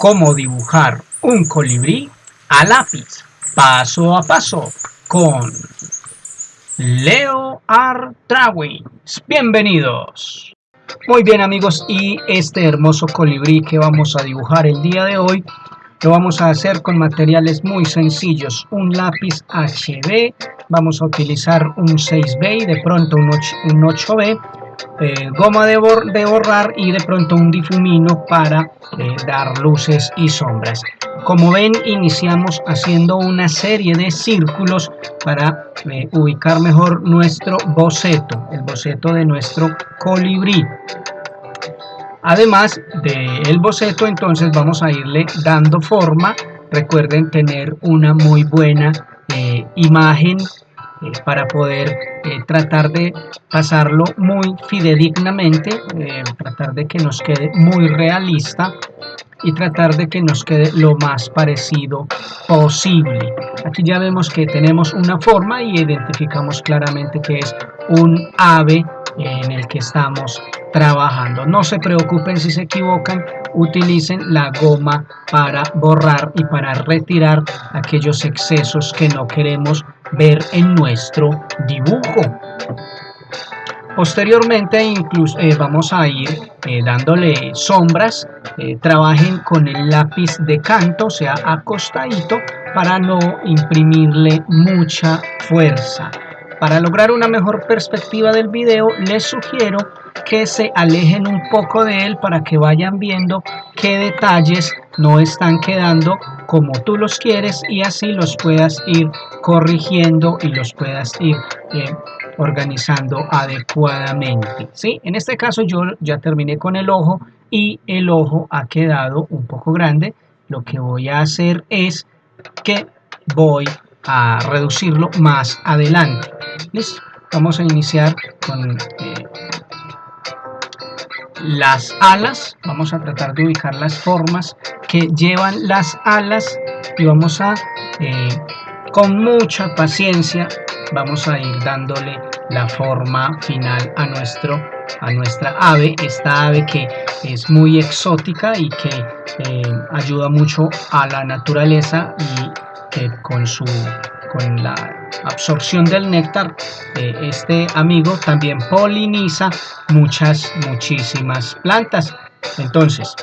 cómo dibujar un colibrí a lápiz, paso a paso, con Leo Artrawins. Bienvenidos. Muy bien amigos, y este hermoso colibrí que vamos a dibujar el día de hoy, lo vamos a hacer con materiales muy sencillos. Un lápiz HB, vamos a utilizar un 6B y de pronto un, 8, b eh, goma de, borrar y de pronto un difumino para eh, dar luces y sombras. Como ven, iniciamos haciendo una serie de círculos para eh, ubicar mejor nuestro boceto, el boceto de nuestro colibrí. Además del boceto, entonces vamos a irle dando forma. Recuerden tener una muy buena imagen para poder eh, tratar de pasarlo muy fidedignamente, eh, tratar de que nos quede muy realista y tratar de que nos quede lo más parecido posible. Aquí ya vemos que tenemos una forma y identificamos claramente que es un ave en el que estamos trabajando. No se preocupen si se equivocan, utilicen la goma para borrar y para retirar aquellos excesos que no queremos ver en nuestro dibujo. Posteriormente incluso eh, vamos a ir eh, dándole sombras, eh, trabajen con el lápiz de canto, o sea acostadito, para no imprimirle mucha fuerza. Para lograr una mejor perspectiva del video, les sugiero que se alejen un poco de él para que vayan viendo qué detalles no están quedando como tú los quieres y así los puedas ir corrigiendo y los puedas ir eh, organizando adecuadamente. ¿sí? En este caso yo ya terminé con el ojo y el ojo ha quedado un poco grande. Lo que voy a hacer es que voy a reducirlo más adelante. Vamos a iniciar con eh, las alas. Vamos a tratar de ubicar las formas que llevan las alas y vamos a, eh, con mucha paciencia, vamos a ir dándole la forma final a nuestro a nuestra ave, esta ave que es muy exótica y que eh, ayuda mucho a la naturaleza y con, su, con la absorción del néctar, este amigo también poliniza muchas, muchísimas plantas. Entonces,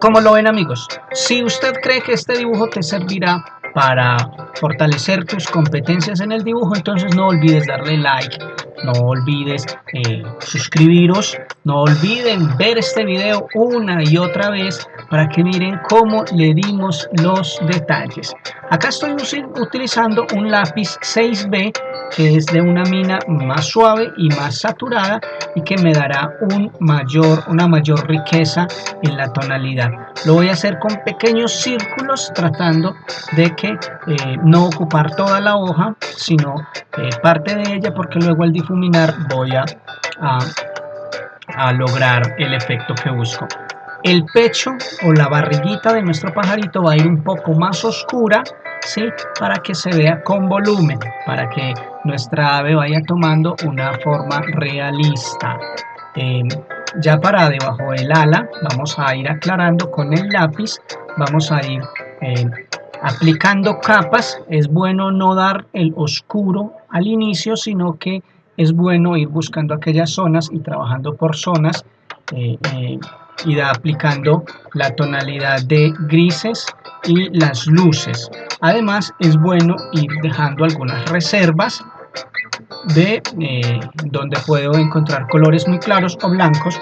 ¿cómo lo ven amigos? Si usted cree que este dibujo te servirá para fortalecer tus competencias en el dibujo, entonces no olvides darle like, no olvides eh, suscribiros, no olviden ver este video una y otra vez para que miren cómo le dimos los detalles. Acá estoy utilizando un lápiz 6B que es de una mina más suave y más saturada y que me dará un mayor, una mayor riqueza en la tonalidad. Lo voy a hacer con pequeños círculos tratando de que eh, no ocupar toda la hoja sino eh, parte de ella porque luego al difuminar voy a, a lograr el efecto que busco. El pecho o la barriguita de nuestro pajarito va a ir un poco más oscura ¿sí? para que se vea con volumen, para que nuestra ave vaya tomando una forma realista. Em, ya para debajo del ala vamos a ir aclarando con el lápiz, vamos a ir em, aplicando capas. Es bueno no dar el oscuro al inicio, sino que es bueno ir buscando aquellas zonas y trabajando por zonas eh, eh, y aplicando la tonalidad de grises y las luces. Además es bueno ir dejando algunas reservas de eh, donde puedo encontrar colores muy claros o blancos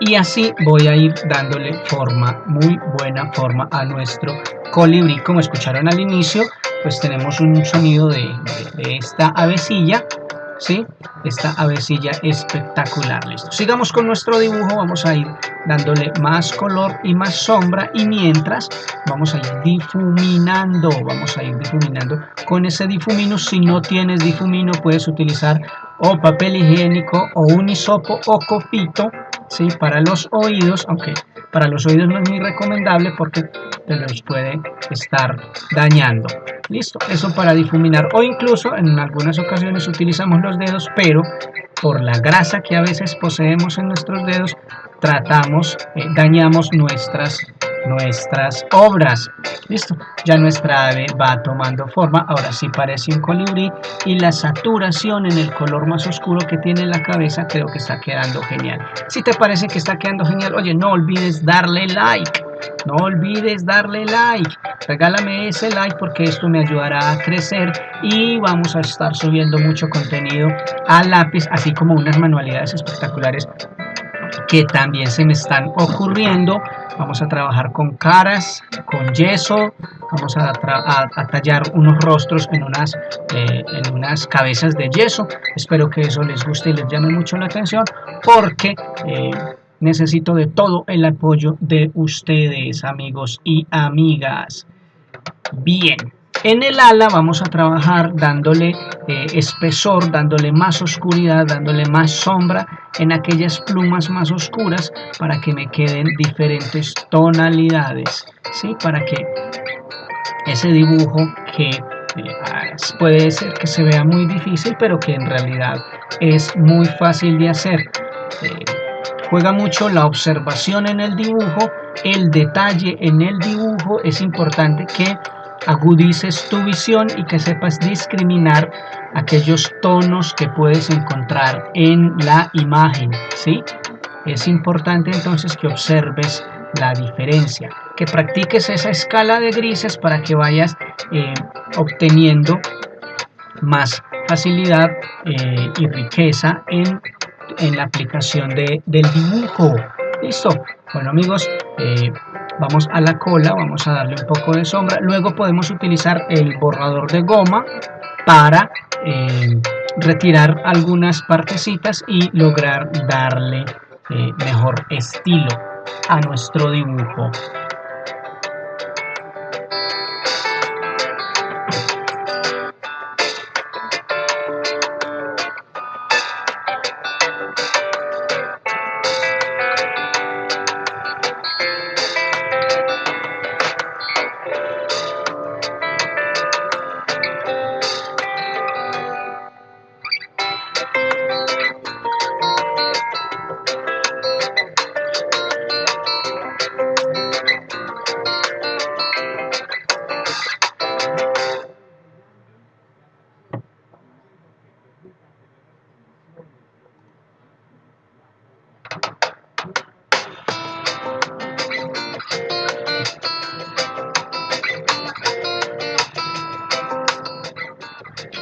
y así voy a ir dándole forma, muy buena forma a nuestro colibrí. Como escucharon al inicio, pues tenemos un sonido de, esta avecilla ¿sí? Esta avecilla espectacular, listo. Sigamos con nuestro dibujo, vamos a ir dándole más color y más sombra y mientras vamos a ir difuminando, vamos a ir difuminando con ese difumino. Si no tienes difumino puedes utilizar o papel higiénico o un hisopo o copito, ¿sí? Para los oídos, aunque para los oídos no es muy recomendable porque te los puede estar dañando. Listo, eso para difuminar o incluso en algunas ocasiones utilizamos los dedos, pero por la grasa que a veces poseemos en nuestros dedos, tratamos, eh, dañamos nuestras nuestras obras. Listo, ya nuestra ave va tomando forma, ahora sí parece un colibrí y la saturación en el color más oscuro que tiene la cabeza creo que está quedando genial. Si te parece que está quedando genial, oye, no olvides darle like. No olvides darle like, regálame ese like porque esto me ayudará a crecer y vamos a estar subiendo mucho contenido a lápiz, así como unas manualidades espectaculares que también se me están ocurriendo. Vamos a trabajar con caras, con yeso, vamos a, tallar unos rostros en unas, eh, en unas cabezas de yeso. Espero que eso les guste y les llame mucho la atención porque eh, necesito de todo el apoyo de ustedes, amigos y amigas. Bien. En el ala vamos a trabajar dándole eh, espesor, dándole más oscuridad, dándole más sombra en aquellas plumas más oscuras para que me queden diferentes tonalidades, ¿sí? Para que ese dibujo que eh, puede ser que se vea muy difícil, pero que en realidad es muy fácil de hacer. Eh, juega mucho la observación en el dibujo, el detalle en el dibujo, es importante que agudices tu visión y que sepas discriminar aquellos tonos que puedes encontrar en la imagen, ¿sí? Es importante entonces que observes la diferencia, que practiques esa escala de grises para que vayas eh, obteniendo más facilidad eh, y riqueza en, la aplicación de, del dibujo. ¿Listo? Bueno amigos, eh, vamos a la cola, vamos a darle un poco de sombra, luego podemos utilizar el borrador de goma para eh, retirar algunas partecitas y lograr darle eh, mejor estilo a nuestro dibujo.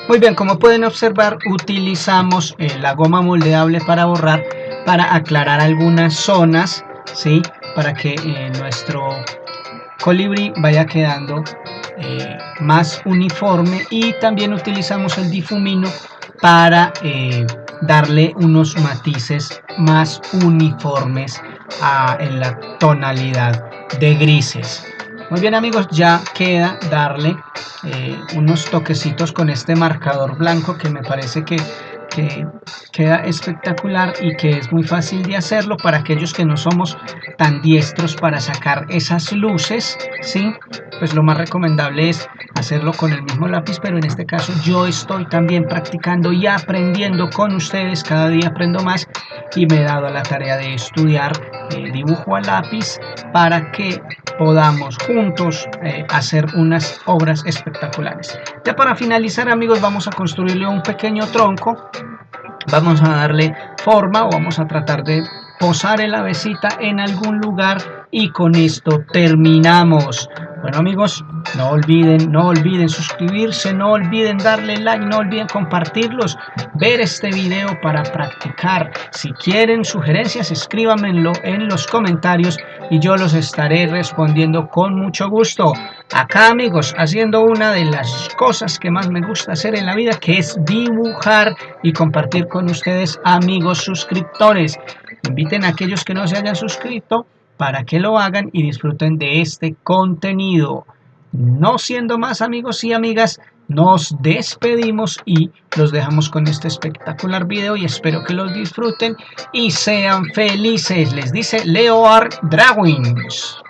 Muy bien, como pueden observar, utilizamos eh, la goma moldeable para borrar, para aclarar algunas zonas, ¿sí? Para que eh, nuestro colibrí vaya quedando eh, más uniforme y también utilizamos el difumino para darle unos matices más uniformes en la tonalidad de grises. Muy bien amigos, ya queda darle eh, unos toquecitos con este marcador blanco que me parece que, queda espectacular y que es muy fácil de hacerlo para aquellos que no somos tan diestros para sacar esas luces, ¿sí? Pues lo más recomendable es hacerlo con el mismo lápiz, pero en este caso yo estoy también practicando y aprendiendo con ustedes, cada día aprendo más y me he dado la tarea de estudiar eh, dibujo a lápiz para que podamos juntos eh, hacer unas obras espectaculares. Ya para finalizar amigos vamos a construirle un pequeño tronco, vamos a darle forma o vamos a tratar de posar el avecita en algún lugar y con esto terminamos. Bueno amigos, no olviden, no olviden suscribirse, no olviden darle like, no olviden compartirlos, ver este video para practicar. Si quieren sugerencias, escríbanmelo en los comentarios y yo los estaré respondiendo con mucho gusto. Acá amigos, haciendo una de las cosas que más me gusta hacer en la vida, que es dibujar y compartir con ustedes amigos suscriptores. Inviten a aquellos que no se hayan suscrito para que lo hagan y disfruten de este contenido. No siendo más amigos y amigas, nos despedimos y los dejamos con este espectacular video y espero que los disfruten y sean felices. Les dice Leo Art Dragons.